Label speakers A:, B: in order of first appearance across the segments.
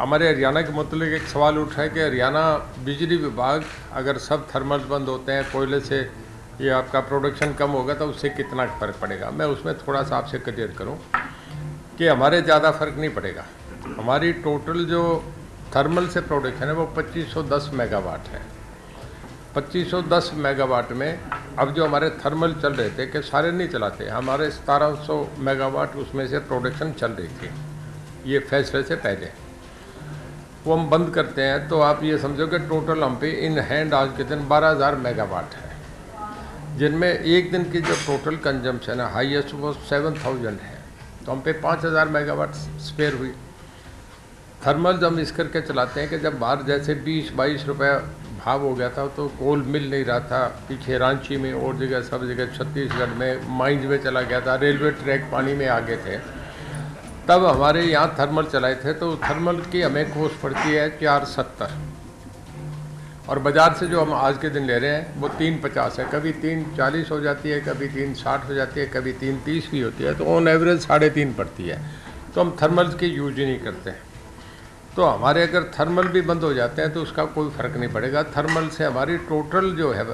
A: हमारे हरियाणा के मतलब एक सवाल उठा है कि हरियाणा बिजली विभाग, अगर सब थर्मल बंद होते हैं, कोयले से ये आपका प्रोडक्शन कम होगा तो उससे कितना फ़र्क पड़ेगा? मैं उसमें थोड़ा सा आपसे क्लियर करूँ कि हमारे ज़्यादा फ़र्क नहीं पड़ेगा। हमारी टोटल जो थर्मल से प्रोडक्शन है, वो 2510 मेगावाट है। 2510 मेगावाट में अब जो हमारे थर्मल चल रहे थे, कि सारे नहीं चलाते, हमारे 1700 मेगावाट उसमें से प्रोडक्शन चल रही थी। ये फैसले से पहले। वो हम बंद करते हैं तो आप ये समझो कि टोटल हम पे इन हैंड आज के दिन 12000 मेगावाट है, जिनमें एक दिन की जो टोटल कंजम्पशन है हाईएस्ट वो 7000 है। तो हम पे 5000 मेगावाट स्पेयर हुई। थर्मल जब इस करके चलाते हैं कि जब बाहर जैसे 20 बाईस रुपये भाव हो गया था तो कोल मिल नहीं रहा था, पीछे रांची में और जगह, सब जगह, छत्तीसगढ़ में माइंस में चला गया था रेलवे ट्रैक पानी में आगे थे। तब हमारे यहाँ थर्मल चलाए थे तो थर्मल की हमें कोस्ट पड़ती है चार सत्तर। और बाज़ार से जो हम आज के दिन ले रहे हैं, वो तीन पचास है। कभी तीन चालीस हो जाती है, कभी तीन साठ हो जाती है, कभी तीन तीस भी होती है तो ऑन एवरेज साढ़े तीन पड़ती है। तो हम थर्मल की यूज़ ही नहीं करते। तो हमारे अगर थर्मल भी बंद हो जाते हैं तो उसका कोई फ़र्क नहीं पड़ेगा। थर्मल से हमारी टोटल जो है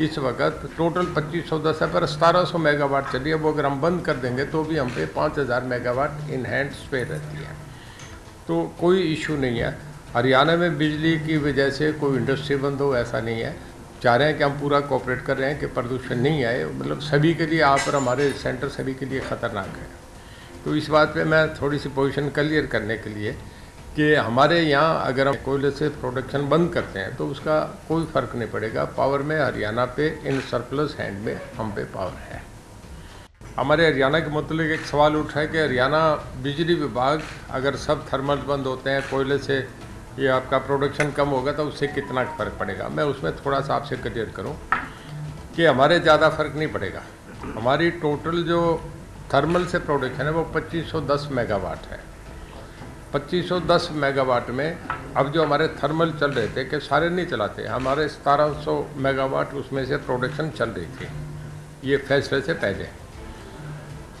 A: इस वक्त टोटल पच्चीस सौ दस है, पर सतारह सौ मेगावाट चलिए, वो अगर हम बंद कर देंगे तो भी हम पे पाँच हज़ार मेगावाट इन हैंड स्पेयर रहती है। तो कोई इशू नहीं है। हरियाणा में बिजली की वजह से कोई इंडस्ट्री बंद हो, ऐसा नहीं है। चाह रहे हैं कि हम पूरा कोऑपरेट कर रहे हैं कि प्रदूषण नहीं आए मतलब सभी के लिए आप और हमारे सेंटर सभी के लिए ख़तरनाक है। तो इस बात पे मैं थोड़ी सी पोजीशन क्लियर करने के लिए कि हमारे यहाँ अगर हम कोयले से प्रोडक्शन बंद करते हैं तो उसका कोई फ़र्क नहीं पड़ेगा। पावर में हरियाणा पे इन सरप्लस हैंड में हम पे पावर है। हमारे हरियाणा के मतलब एक सवाल उठा है कि हरियाणा बिजली विभाग अगर सब थर्मल बंद होते हैं, कोयले से ये आपका प्रोडक्शन कम होगा तो उससे कितना फ़र्क पड़ेगा? मैं उसमें थोड़ा सा आपसे क्लियर करूँ कि हमारे ज़्यादा फ़र्क नहीं पड़ेगा। हमारी टोटल जो थर्मल से प्रोडक्शन है, वो 2510 मेगावाट है। 2510 मेगावाट में अब जो हमारे थर्मल चल रहे थे, कि सारे नहीं चलाते, हमारे 1700 मेगावाट उसमें से प्रोडक्शन चल रही थी। ये फैसले से पहले।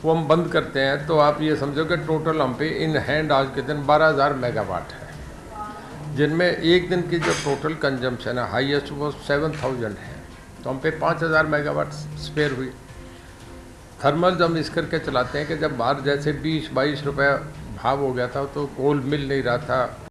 A: वो हम बंद करते हैं तो आप ये समझो कि टोटल हम पे इन हैंड आज के दिन 12000 मेगावाट है। जिनमें एक दिन की जो टोटल कंजम्पशन है हाईएस्ट वो 7000 है। तो हम पे 5000 मेगावाट स्पेयर हुई। थर्मल जब इस करके चलाते हैं कि जब बाहर जैसे 20 बाईस रुपये भाव हो गया था तो कोल मिल नहीं रहा था।